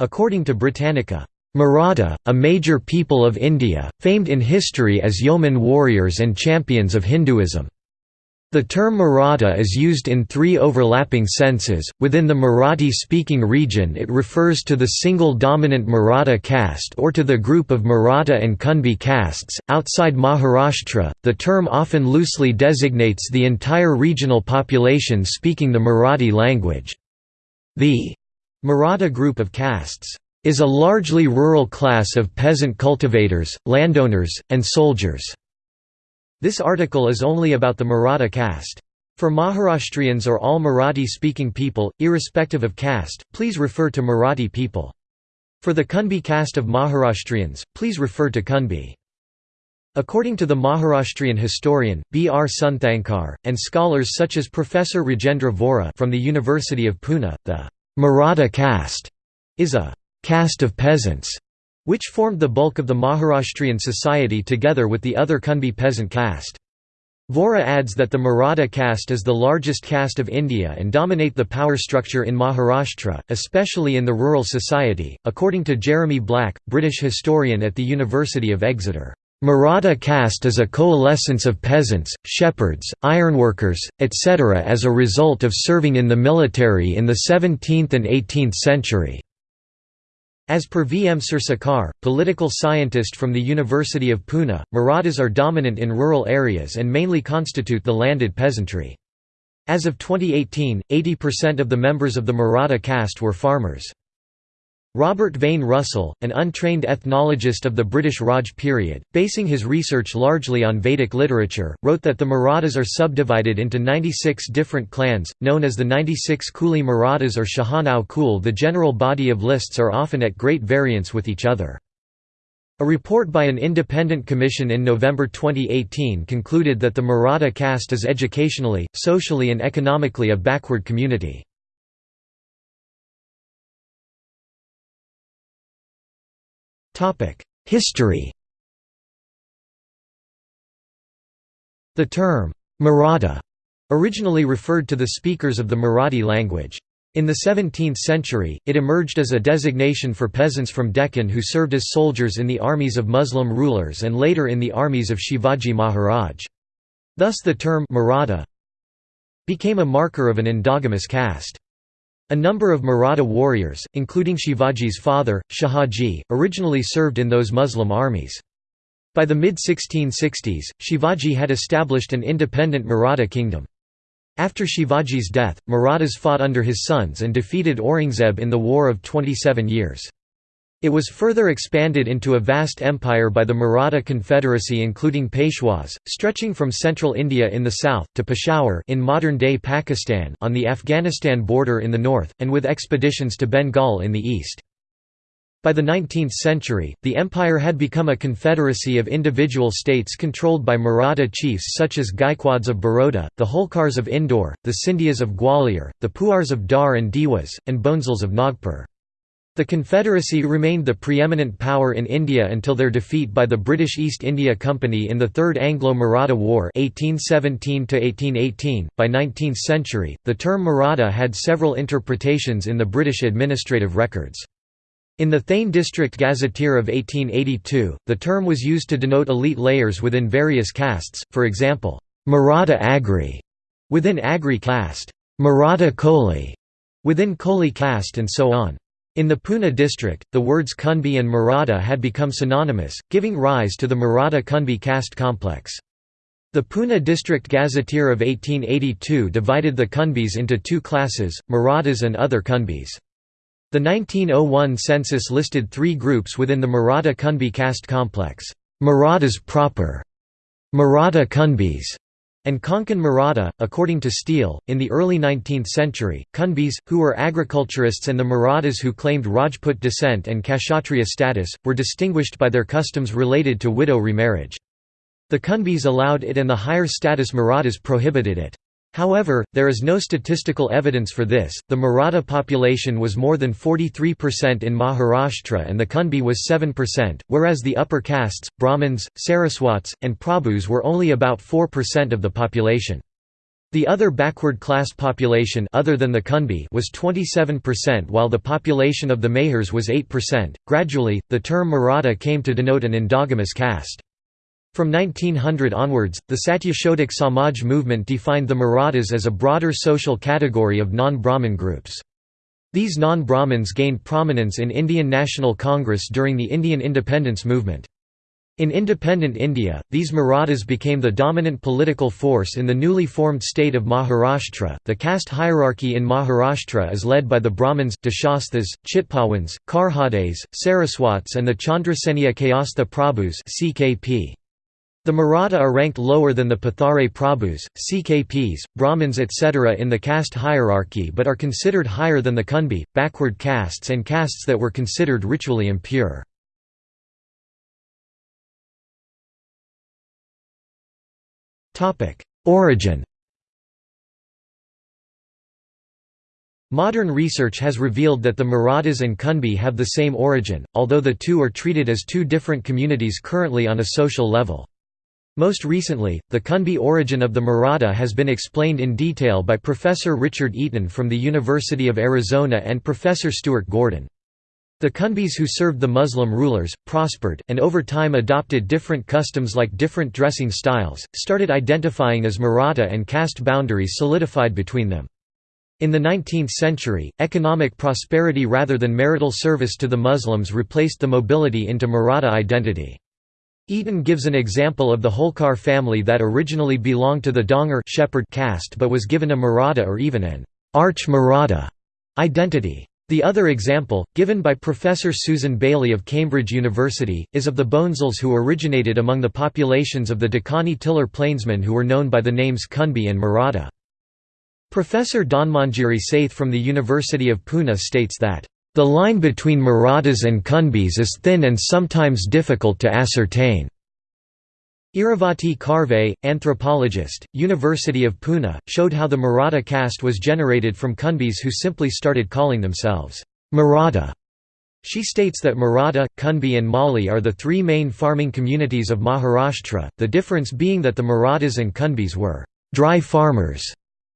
According to Britannica, Maratha, a major people of India, famed in history as yeoman warriors and champions of Hinduism. The term Maratha is used in three overlapping senses. Within the Marathi speaking region, it refers to the single dominant Maratha caste or to the group of Maratha and Kunbi castes. Outside Maharashtra, the term often loosely designates the entire regional population speaking the Marathi language. The Maratha group of castes is a largely rural class of peasant cultivators, landowners, and soldiers. This article is only about the Maratha caste. For Maharashtrians or all Marathi-speaking people, irrespective of caste, please refer to Marathi people. For the Kunbi caste of Maharashtrians, please refer to Kunbi. According to the Maharashtrian historian, B. R. Sunthankar, and scholars such as Professor Rajendra Vora from the University of Pune, the Maratha caste is a caste of peasants which formed the bulk of the Maharashtrian society together with the other Kunbi peasant caste. Vora adds that the Maratha caste is the largest caste of India and dominate the power structure in Maharashtra, especially in the rural society. According to Jeremy Black, British historian at the University of Exeter, Maratha caste is a coalescence of peasants, shepherds, ironworkers, etc. as a result of serving in the military in the 17th and 18th century. As per V. M. Sirsikar, political scientist from the University of Pune, Marathas are dominant in rural areas and mainly constitute the landed peasantry. As of 2018, 80% of the members of the Maratha caste were farmers. Robert Vane Russell, an untrained ethnologist of the British Raj period, basing his research largely on Vedic literature, wrote that the Marathas are subdivided into 96 different clans, known as the 96 Kuli Marathas or Shahanau Kul. The general body of lists are often at great variance with each other. A report by an independent commission in November 2018 concluded that the Maratha caste is educationally, socially and economically a backward community. History The term, Maratha, originally referred to the speakers of the Marathi language. In the 17th century, it emerged as a designation for peasants from Deccan who served as soldiers in the armies of Muslim rulers and later in the armies of Shivaji Maharaj. Thus the term Maratha became a marker of an endogamous caste. A number of Maratha warriors, including Shivaji's father, Shahaji, originally served in those Muslim armies. By the mid-1660s, Shivaji had established an independent Maratha kingdom. After Shivaji's death, Marathas fought under his sons and defeated Aurangzeb in the War of 27 Years. It was further expanded into a vast empire by the Maratha Confederacy including Peshwas, stretching from central India in the south, to Peshawar in modern-day Pakistan on the Afghanistan border in the north, and with expeditions to Bengal in the east. By the 19th century, the empire had become a confederacy of individual states controlled by Maratha chiefs such as Gaikwads of Baroda, the Holkars of Indore, the Scindias of Gwalior, the Puars of Dhar and Dewas, and Bhonsles of Nagpur. The Confederacy remained the preeminent power in India until their defeat by the British East India Company in the Third Anglo-Maratha War 1817 .By 19th century, the term Maratha had several interpretations in the British administrative records. In the Thane District Gazetteer of 1882, the term was used to denote elite layers within various castes, for example, Maratha Agri, within Agri caste, Maratha Koli, within Koli caste and so on. In the Pune district, the words Kunbi and Maratha had become synonymous, giving rise to the Maratha-Kunbi caste complex. The Pune District Gazetteer of 1882 divided the Kunbis into two classes, Marathas and other Kunbis. The 1901 census listed three groups within the Maratha-Kunbi caste complex, Marathas proper, Maratha Kunbis, and Konkan Maratha. According to Steele, in the early 19th century, Kunbis, who were agriculturists, and the Marathas who claimed Rajput descent and Kshatriya status, were distinguished by their customs related to widow remarriage. The Kunbis allowed it and the higher status Marathas prohibited it. However, there is no statistical evidence for this. The Maratha population was more than 43% in Maharashtra and the Kunbi was 7%, whereas the upper castes, Brahmins, Saraswats, and Prabhus were only about 4% of the population. The other backward class population other than the Kunbi was 27% while the population of the Mahars was 8%. Gradually, the term Maratha came to denote an endogamous caste. From 1900 onwards, the Satyashodhak Samaj movement defined the Marathas as a broader social category of non-Brahmin groups. These non-Brahmins gained prominence in Indian National Congress during the Indian independence movement. In independent India, these Marathas became the dominant political force in the newly formed state of Maharashtra. The caste hierarchy in Maharashtra is led by the Brahmins, Deshasthas, Chitpawans, Karhades, Saraswats, and the Chandraseniya Kayastha Prabhus. (CKP). The Maratha are ranked lower than the Pathare Prabhus, CKPs, Brahmins etc. in the caste hierarchy but are considered higher than the Kunbi, backward castes and castes that were considered ritually impure. Origin Modern research has revealed that the Marathas and Kunbi have the same origin, although the two are treated as two different communities currently on a social level. Most recently, the Kunbi origin of the Maratha has been explained in detail by Professor Richard Eaton from the University of Arizona and Professor Stuart Gordon. The Kunbis who served the Muslim rulers, prospered, and over time adopted different customs like different dressing styles, started identifying as Maratha and caste boundaries solidified between them. In the 19th century, economic prosperity rather than marital service to the Muslims replaced the mobility into Maratha identity. Eaton gives an example of the Holkar family that originally belonged to the Dhangar shepherd caste but was given a Maratha or even an arch-Maratha identity. The other example, given by Professor Susan Bayly of Cambridge University, is of the Bhonsles who originated among the populations of the Dakani Tiller plainsmen who were known by the names Kunbi and Maratha. Professor Dhanmanjari Saith from the University of Pune states that, "...the line between Marathas and Kunbis is thin and sometimes difficult to ascertain." Iravati Karve, anthropologist, University of Pune, showed how the Maratha caste was generated from Kunbis who simply started calling themselves Maratha. She states that Maratha, Kunbi and Mali are the three main farming communities of Maharashtra, the difference being that the Marathas and Kunbis were «dry farmers»,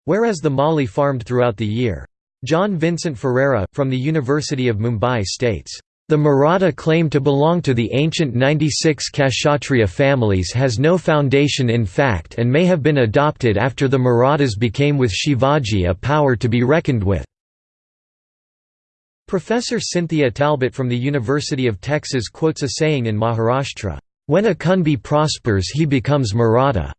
whereas the Mali farmed throughout the year. John Vincent Ferreira, from the University of Mumbai states, the Maratha claim to belong to the ancient 96 Kshatriya families has no foundation in fact and may have been adopted after the Marathas became with Shivaji a power to be reckoned with. Professor Cynthia Talbot from the University of Texas quotes a saying in Maharashtra, "...when a Kunbi prospers he becomes Maratha."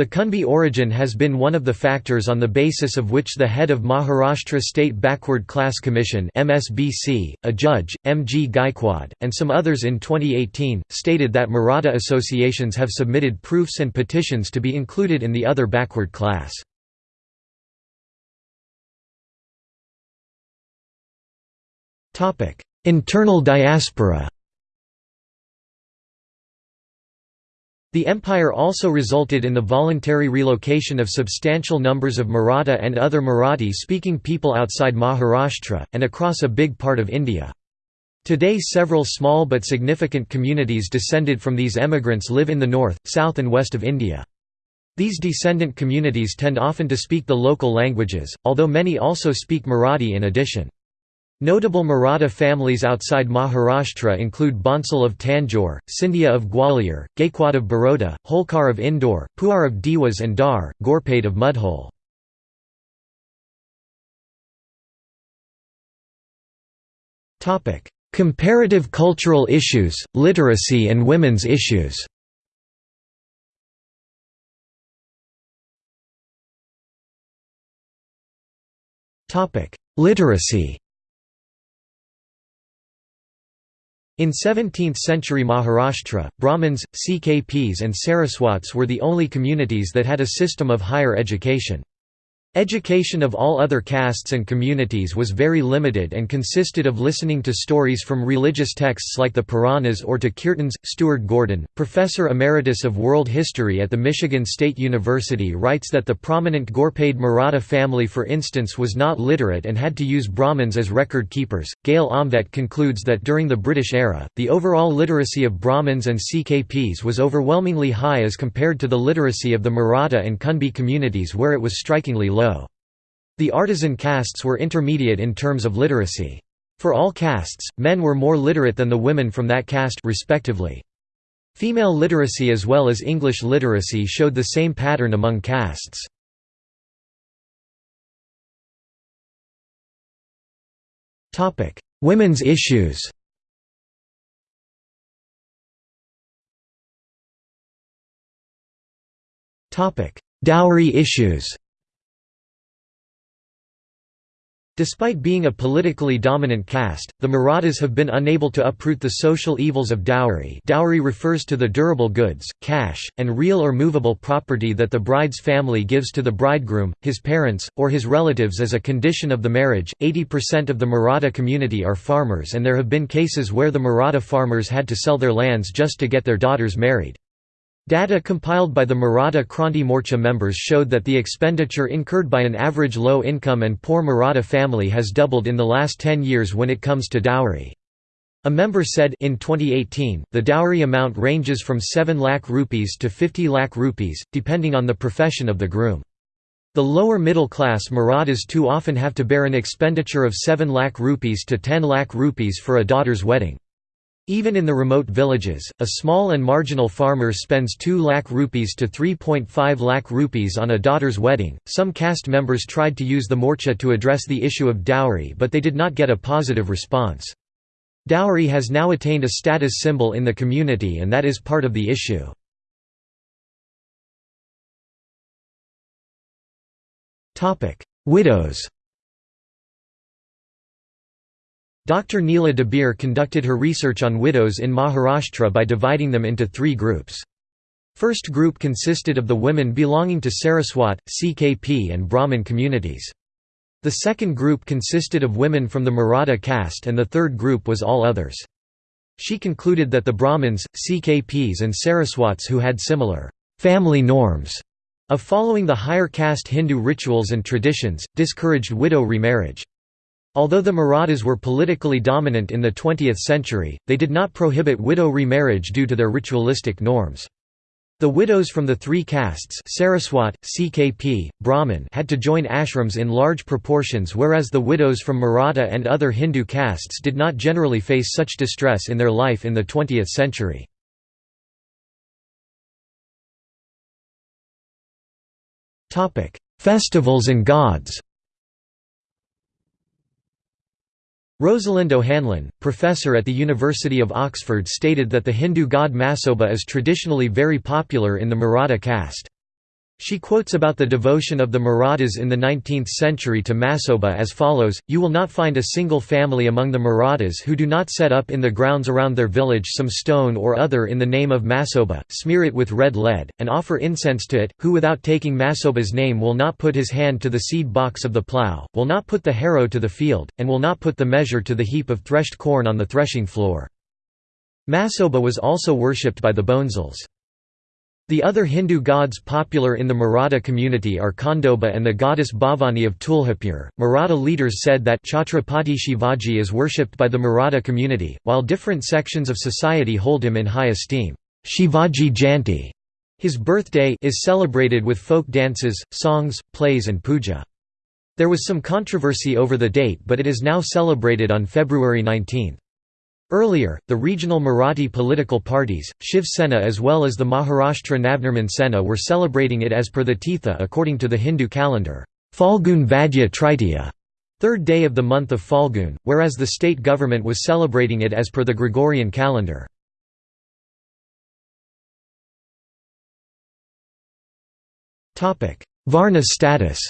The Kunbi origin has been one of the factors on the basis of which the head of Maharashtra State Backward Class Commission MSBC, a judge, M. G. Gaikwad, and some others in 2018, stated that Maratha associations have submitted proofs and petitions to be included in the other backward class. Internal diaspora The empire also resulted in the voluntary relocation of substantial numbers of Maratha and other Marathi-speaking people outside Maharashtra, and across a big part of India. Today several small but significant communities descended from these emigrants live in the north, south and west of India. These descendant communities tend often to speak the local languages, although many also speak Marathi in addition. Notable Maratha families outside Maharashtra include Bhonsle of Tanjore, Scindia of Gwalior, Gaikwad of Baroda, Holkar of Indore, Puar of Dewas and Dhar, Ghorpade of Mudhol. Comparative cultural issues, literacy and women's issues Literacy In 17th-century Maharashtra, Brahmins, CKPs and Saraswats were the only communities that had a system of higher education. Education of all other castes and communities was very limited and consisted of listening to stories from religious texts like the Puranas or to kirtans. Stuart Gordon, professor emeritus of world history at the Michigan State University, writes that the prominent Ghorpade Maratha family, for instance, was not literate and had to use Brahmins as record keepers. Gail Omvedt concludes that during the British era, the overall literacy of Brahmins and CKPs was overwhelmingly high as compared to the literacy of the Maratha and Kunbi communities, where it was strikingly low low. The artisan castes were intermediate in terms of literacy. For all castes, men were more literate than the women from that caste respectively. Female literacy as well as English literacy showed the same pattern among castes. Women's issues Dowry issues Despite being a politically dominant caste, the Marathas have been unable to uproot the social evils of dowry dowry refers to the durable goods, cash, and real or movable property that the bride's family gives to the bridegroom, his parents, or his relatives as a condition of the marriage. 80% of the Maratha community are farmers and there have been cases where the Maratha farmers had to sell their lands just to get their daughters married. Data compiled by the Maratha Kranti Morcha members showed that the expenditure incurred by an average low-income and poor Maratha family has doubled in the last 10 years when it comes to dowry. A member said in 2018, the dowry amount ranges from 7 lakh rupees to 50 lakh rupees, depending on the profession of the groom. The lower middle class Marathas too often have to bear an expenditure of 7 lakh rupees to 10 lakh rupees for a daughter's wedding. Even in the remote villages, a small and marginal farmer spends 2 lakh rupees to 3.5 lakh rupees on a daughter's wedding. Some caste members tried to use the morcha to address the issue of dowry, but they did not get a positive response. Dowry has now attained a status symbol in the community, and that is part of the issue. Widows Dr. Neela Dabir conducted her research on widows in Maharashtra by dividing them into three groups. First group consisted of the women belonging to Saraswat, CKP and Brahmin communities. The second group consisted of women from the Maratha caste and the third group was all others. She concluded that the Brahmins, CKPs and Saraswats who had similar family norms of following the higher caste Hindu rituals and traditions, discouraged widow remarriage. Although the Marathas were politically dominant in the 20th century, they did not prohibit widow remarriage due to their ritualistic norms. The widows from the three castes Saraswat, CKP, Brahmin had to join ashrams in large proportions whereas the widows from Maratha and other Hindu castes did not generally face such distress in their life in the 20th century. Festivals and gods Rosalind O'Hanlon, professor at the University of Oxford stated that the Hindu god Masoba is traditionally very popular in the Maratha caste. She quotes about the devotion of the Marathas in the 19th century to Masoba as follows, You will not find a single family among the Marathas who do not set up in the grounds around their village some stone or other in the name of Masoba, smear it with red lead, and offer incense to it, who without taking Masoba's name will not put his hand to the seed box of the plough, will not put the harrow to the field, and will not put the measure to the heap of threshed corn on the threshing floor. Masoba was also worshipped by the Bhonsles. The other Hindu gods popular in the Maratha community are Khandoba and the goddess Bhavani of Tuljapur. Maratha leaders said that Chhatrapati Shivaji is worshipped by the Maratha community, while different sections of society hold him in high esteem. Shivaji Jayanti, his birthday, is celebrated with folk dances, songs, plays, and puja. There was some controversy over the date, but it is now celebrated on February 19. Earlier, the regional Marathi political parties, Shiv Sena as well as the Maharashtra Navnirman Sena were celebrating it as per the Titha according to the Hindu calendar, Falgun Vadya Tritiya, third day of the month of Falgun, whereas the state government was celebrating it as per the Gregorian calendar. Varna status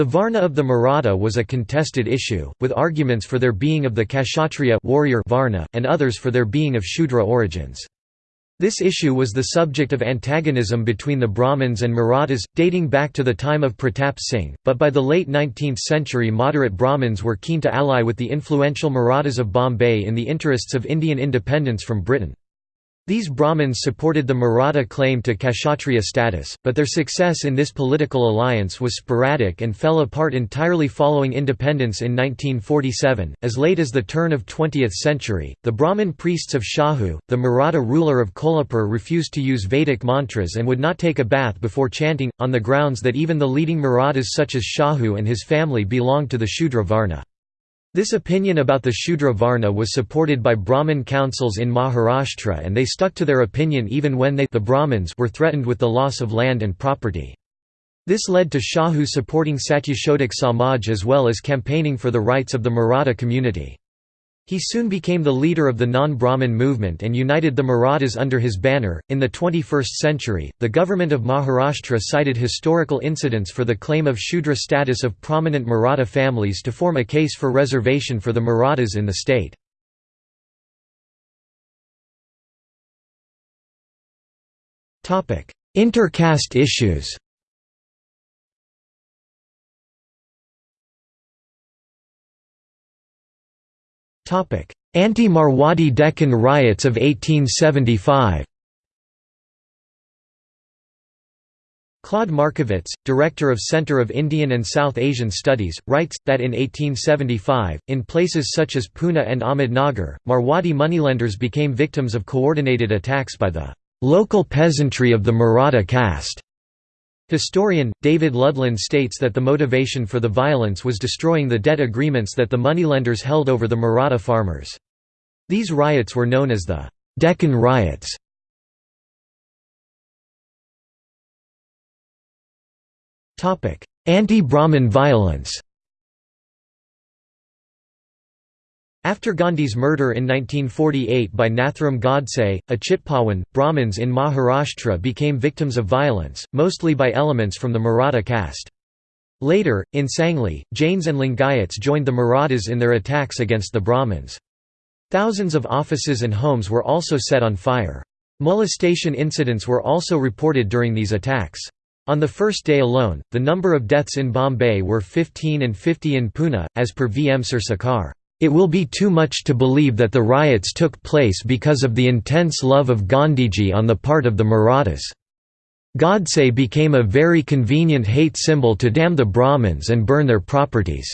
The Varna of the Maratha was a contested issue, with arguments for their being of the Kshatriya warrior Varna, and others for their being of Shudra origins. This issue was the subject of antagonism between the Brahmins and Marathas, dating back to the time of Pratap Singh, but by the late 19th century moderate Brahmins were keen to ally with the influential Marathas of Bombay in the interests of Indian independence from Britain. These Brahmins supported the Maratha claim to Kshatriya status, but their success in this political alliance was sporadic and fell apart entirely following independence in 1947. As late as the turn of 20th century, the Brahmin priests of Shahu, the Maratha ruler of Kolhapur refused to use Vedic mantras and would not take a bath before chanting, on the grounds that even the leading Marathas such as Shahu and his family belonged to the Shudra Varna. This opinion about the Shudra Varna was supported by Brahmin councils in Maharashtra and they stuck to their opinion even when they the Brahmins were threatened with the loss of land and property. This led to Shahu supporting Satyashodhak Samaj as well as campaigning for the rights of the Maratha community. He soon became the leader of the non-Brahmin movement and united the Marathas under his banner. In the 21st century, the government of Maharashtra cited historical incidents for the claim of Shudra status of prominent Maratha families to form a case for reservation for the Marathas in the state. Inter-caste issues Anti-Marwadi Deccan riots of 1875 Claude Markovits, director of Center of Indian and South Asian Studies, writes, that in 1875, in places such as Pune and Ahmednagar, Marwadi moneylenders became victims of coordinated attacks by the local peasantry of the Maratha caste. Historian, David Ludden states that the motivation for the violence was destroying the debt agreements that the moneylenders held over the Maratha farmers. These riots were known as the Deccan Riots. Anti-Brahmin violence After Gandhi's murder in 1948 by Nathuram Godse, a Chitpawan, Brahmins in Maharashtra became victims of violence, mostly by elements from the Maratha caste. Later, in Sangli, Jains and Lingayats joined the Marathas in their attacks against the Brahmins. Thousands of offices and homes were also set on fire. Molestation incidents were also reported during these attacks. On the first day alone, the number of deaths in Bombay were 15 and 50 in Pune, as per V. M. Sirsikar. It will be too much to believe that the riots took place because of the intense love of Gandhiji on the part of the Marathas. Godse became a very convenient hate symbol to damn the Brahmins and burn their properties.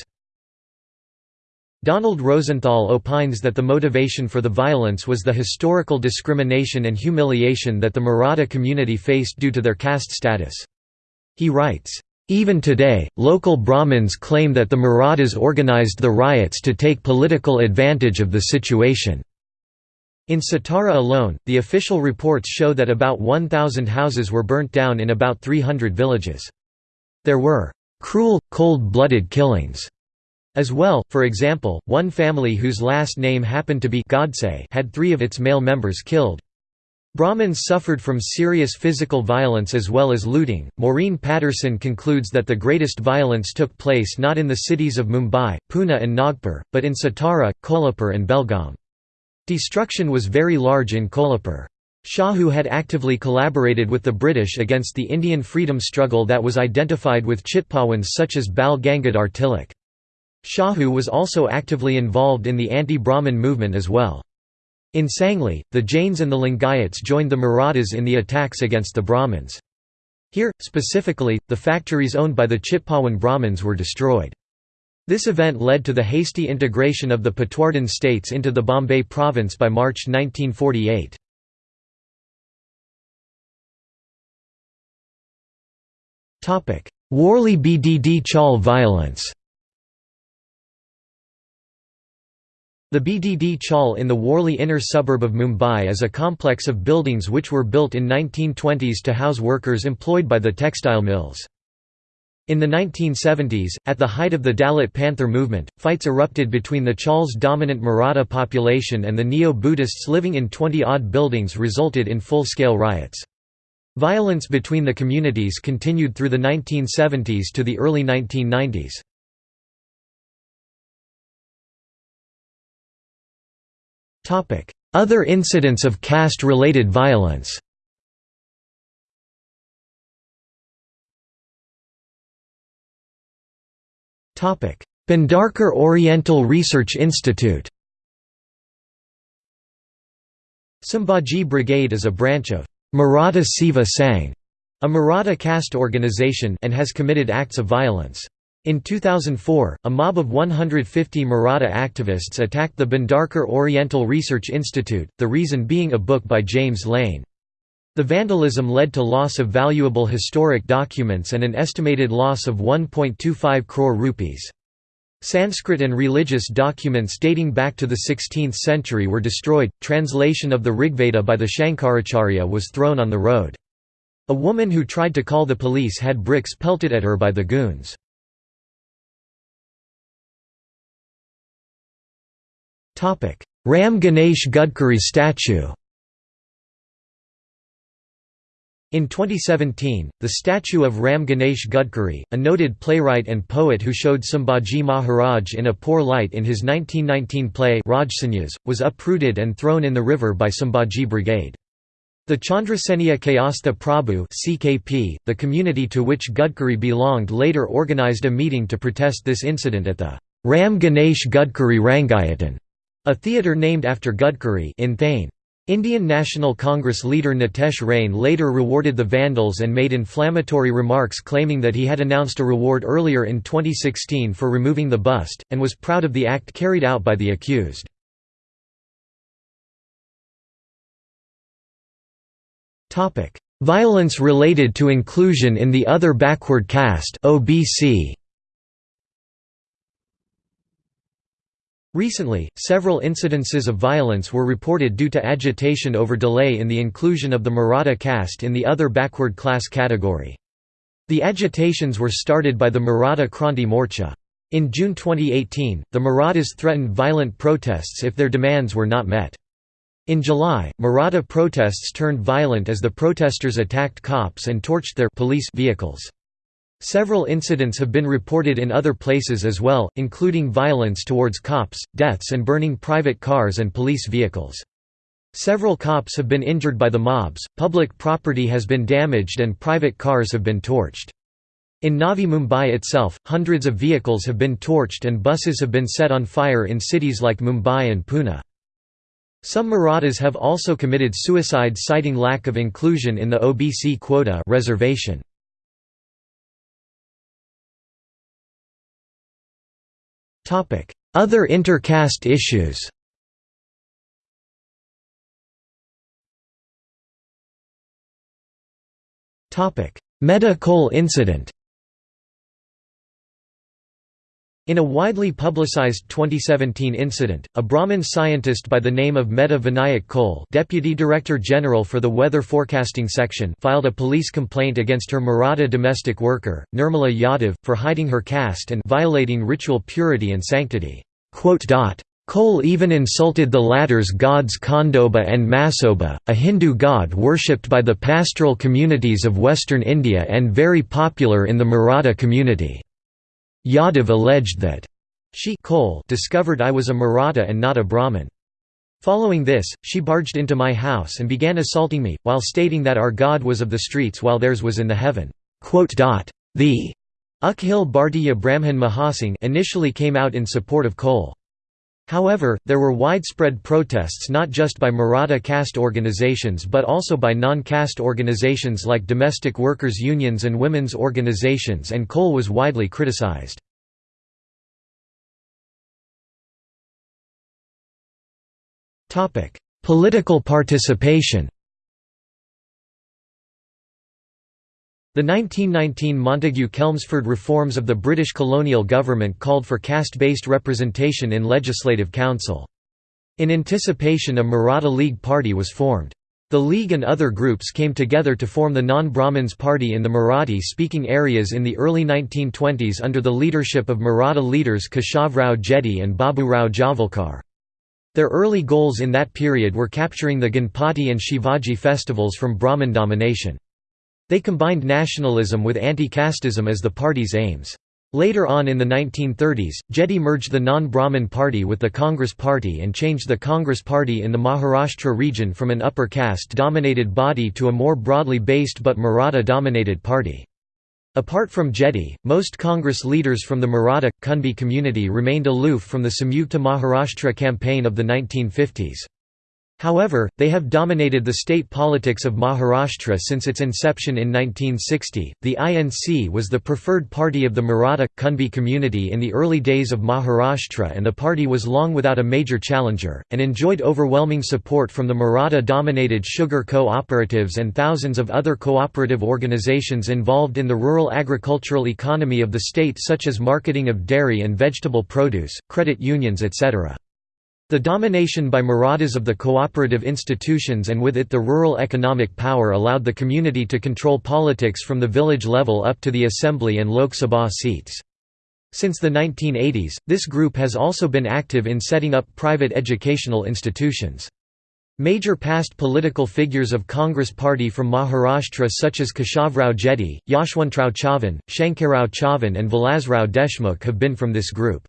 Donald Rosenthal opines that the motivation for the violence was the historical discrimination and humiliation that the Maratha community faced due to their caste status. He writes, even today, local Brahmins claim that the Marathas organized the riots to take political advantage of the situation. In Satara alone, the official reports show that about 1,000 houses were burnt down in about 300 villages. There were cruel, cold-blooded killings as well, for example, one family whose last name happened to be Godse had three of its male members killed. Brahmins suffered from serious physical violence as well as looting. Maureen Patterson concludes that the greatest violence took place not in the cities of Mumbai, Pune, and Nagpur, but in Satara, Kolhapur, and Belgaum. Destruction was very large in Kolhapur. Shahu had actively collaborated with the British against the Indian freedom struggle that was identified with Chitpawans such as Bal Gangadhar Tilak. Shahu was also actively involved in the anti-Brahmin movement as well. In Sangli, the Jains and the Lingayats joined the Marathas in the attacks against the Brahmins. Here, specifically, the factories owned by the Chitpawan Brahmins were destroyed. This event led to the hasty integration of the Patwardhan states into the Bombay province by March 1948. Worli BDD Chawl violence The BDD Chawl in the Worli inner suburb of Mumbai is a complex of buildings which were built in 1920s to house workers employed by the textile mills. In the 1970s, at the height of the Dalit Panther movement, fights erupted between the Chawl's dominant Maratha population and the Neo-Buddhists living in 20-odd buildings resulted in full-scale riots. Violence between the communities continued through the 1970s to the early 1990s. Other incidents of caste-related violence. Bhandarkar Oriental Research Institute. Sambhaji Brigade is a branch of Maratha Seva Sangh, a Maratha caste organization and has committed acts of violence. In 2004, a mob of 150 Maratha activists attacked the Bhandarkar Oriental Research Institute, the reason being a book by James Lane. The vandalism led to loss of valuable historic documents and an estimated loss of 1.25 crore rupees. Sanskrit and religious documents dating back to the 16th century were destroyed. Translation of the Rigveda by the Shankaracharya was thrown on the road. A woman who tried to call the police had bricks pelted at her by the goons. Ram Ganesh Gadkari statue. In 2017, the statue of Ram Ganesh Gadkari, a noted playwright and poet who showed Sambhaji Maharaj in a poor light in his 1919 play Rajsanyas, was uprooted and thrown in the river by Sambhaji Brigade. The Chandraseniya Kayastha Prabhu CKP, the community to which Gadkari belonged later organized a meeting to protest this incident at the Ram Ganesh Gadkari Rangayatan, a theatre named after Gadkari in Thane. Indian National Congress leader Nitesh Rane later rewarded the vandals and made inflammatory remarks claiming that he had announced a reward earlier in 2016 for removing the bust, and was proud of the act carried out by the accused. Violence related to inclusion in the other backward caste OBC. Recently, several incidences of violence were reported due to agitation over delay in the inclusion of the Maratha caste in the other backward class category. The agitations were started by the Maratha Kranti Morcha. In June 2018, the Marathas threatened violent protests if their demands were not met. In July, Maratha protests turned violent as the protesters attacked cops and torched their police vehicles. Several incidents have been reported in other places as well, including violence towards cops, deaths and burning private cars and police vehicles. Several cops have been injured by the mobs, public property has been damaged and private cars have been torched. In Navi Mumbai itself, hundreds of vehicles have been torched and buses have been set on fire in cities like Mumbai and Pune. Some Marathas have also committed suicide citing lack of inclusion in the OBC quota reservation. Other inter-caste issues. Medha Khole incident In a widely publicized 2017 incident, a Brahmin scientist by the name of Medha Vinayak Khole Deputy Director General for the Weather Forecasting Section filed a police complaint against her Maratha domestic worker, Nirmala Yadav, for hiding her caste and violating ritual purity and sanctity. Khole even insulted the latter's gods Khandoba and Masoba, a Hindu god worshipped by the pastoral communities of western India and very popular in the Maratha community. Yadav alleged that she Khole discovered I was a Maratha and not a Brahmin. Following this, she barged into my house and began assaulting me, while stating that our God was of the streets while theirs was in the heaven. The Akhil Bhartiya Brahmin Mahasangh initially came out in support of Khole. However, there were widespread protests not just by Maratha caste organizations but also by non-caste organizations like domestic workers' unions and women's organizations and Khole was widely criticized. Political participation The 1919 Montagu-Chelmsford reforms of the British colonial government called for caste-based representation in Legislative Council. In anticipation a Maratha League party was formed. The League and other groups came together to form the Non-Brahmins Party in the Marathi-speaking areas in the early 1920s under the leadership of Maratha leaders Keshavrao Jedhe and Baburao Javalkar. Their early goals in that period were capturing the Ganpati and Shivaji festivals from Brahmin domination. They combined nationalism with anti-casteism as the party's aims. Later on in the 1930s, Jedhe merged the non-Brahmin party with the Congress party and changed the Congress party in the Maharashtra region from an upper caste-dominated body to a more broadly based but Maratha-dominated party. Apart from Jedhe, most Congress leaders from the Maratha, Kunbi community remained aloof from the Samyukta Maharashtra campaign of the 1950s. However, they have dominated the state politics of Maharashtra since its inception in 1960. The INC was the preferred party of the Maratha Kunbi community in the early days of Maharashtra, and the party was long without a major challenger, and enjoyed overwhelming support from the Maratha dominated sugar cooperatives and thousands of other cooperative organizations involved in the rural agricultural economy of the state, such as marketing of dairy and vegetable produce, credit unions, etc. The domination by Marathas of the cooperative institutions and with it the rural economic power allowed the community to control politics from the village level up to the assembly and Lok Sabha seats. Since the 1980s, this group has also been active in setting up private educational institutions. Major past political figures of Congress Party from Maharashtra such as Keshavrao Jedhe, Yashwantrao Chavan, Shankarrao Chavan and Vilasrao Deshmukh have been from this group.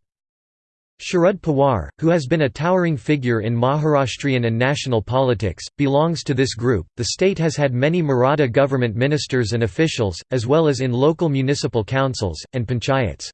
Sharad Pawar, who has been a towering figure in Maharashtrian and national politics, belongs to this group. The state has had many Maratha government ministers and officials, as well as in local municipal councils, and panchayats.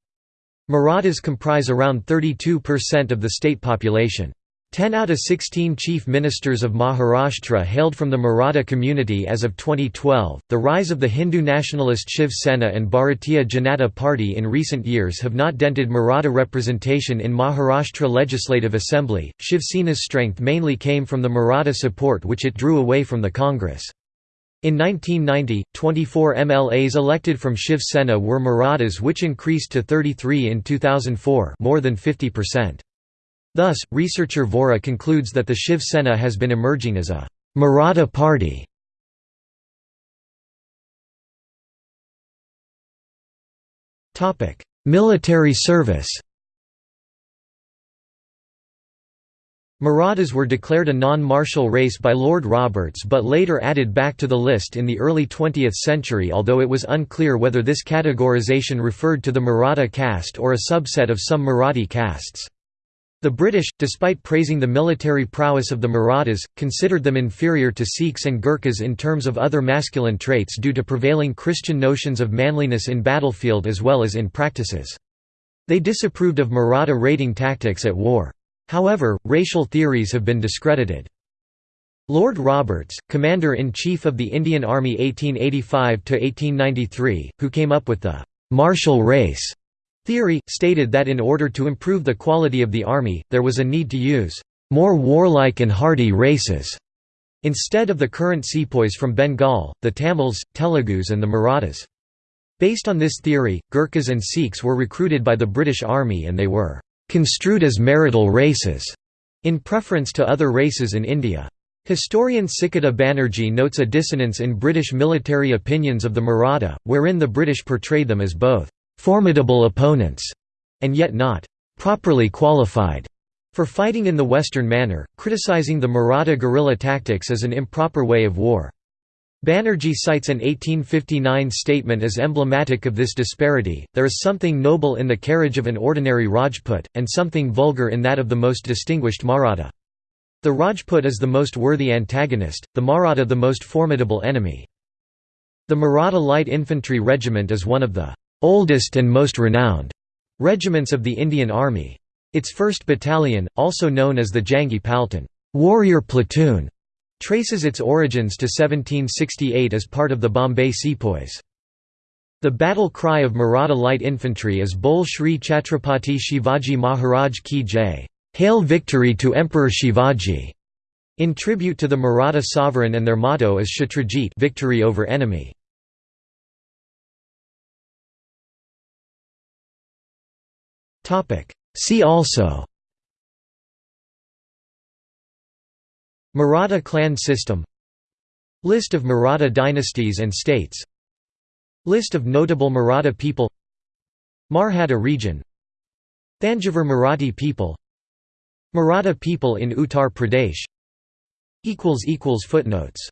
Marathas comprise around 32% of the state population. Ten out of 16 chief ministers of Maharashtra hailed from the Maratha community as of 2012. The rise of the Hindu nationalist Shiv Sena and Bharatiya Janata Party in recent years have not dented Maratha representation in Maharashtra Legislative Assembly. Shiv Sena's strength mainly came from the Maratha support which it drew away from the Congress. In 1990, 24 MLAs elected from Shiv Sena were Marathas which increased to 33 in 2004 more than 50%. Thus, researcher Vora concludes that the Shiv Sena has been emerging as a Maratha party. Military service Marathas were declared a non-martial race by Lord Roberts but later added back to the list in the early 20th century although it was unclear whether this categorization referred to the Maratha caste or a subset of some Marathi castes. The British, despite praising the military prowess of the Marathas, considered them inferior to Sikhs and Gurkhas in terms of other masculine traits due to prevailing Christian notions of manliness in battlefield as well as in practices. They disapproved of Maratha raiding tactics at war. However, racial theories have been discredited. Lord Roberts, Commander-in-Chief of the Indian Army 1885–1893, who came up with the «martial race» Theory, stated that in order to improve the quality of the army, there was a need to use more warlike and hardy races, instead of the current sepoys from Bengal, the Tamils, Telugus and the Marathas. Based on this theory, Gurkhas and Sikhs were recruited by the British Army and they were «construed as marital races» in preference to other races in India. Historian Sikata Banerjee notes a dissonance in British military opinions of the Maratha, wherein the British portrayed them as both formidable opponents, and yet not properly qualified for fighting in the Western manner, criticizing the Maratha guerrilla tactics as an improper way of war. Banerjee cites an 1859 statement as emblematic of this disparity, there is something noble in the carriage of an ordinary Rajput, and something vulgar in that of the most distinguished Maratha. The Rajput is the most worthy antagonist, the Maratha the most formidable enemy. The Maratha Light Infantry Regiment is one of the oldest and most renowned regiments of the Indian Army. Its 1st Battalion, also known as the Jangi Paltan warrior platoon, traces its origins to 1768 as part of the Bombay Sepoys. The battle cry of Maratha Light Infantry is Bol Shri Chhatrapati Shivaji Maharaj Ki Jai Hail victory to Emperor Shivaji! In tribute to the Maratha sovereign and their motto is Shatrajit victory over enemy. See also. Maratha clan system. List of Maratha dynasties and states. List of notable Maratha people. Marhada region. Thanjavur Marathi people. Maratha people in Uttar Pradesh. Footnotes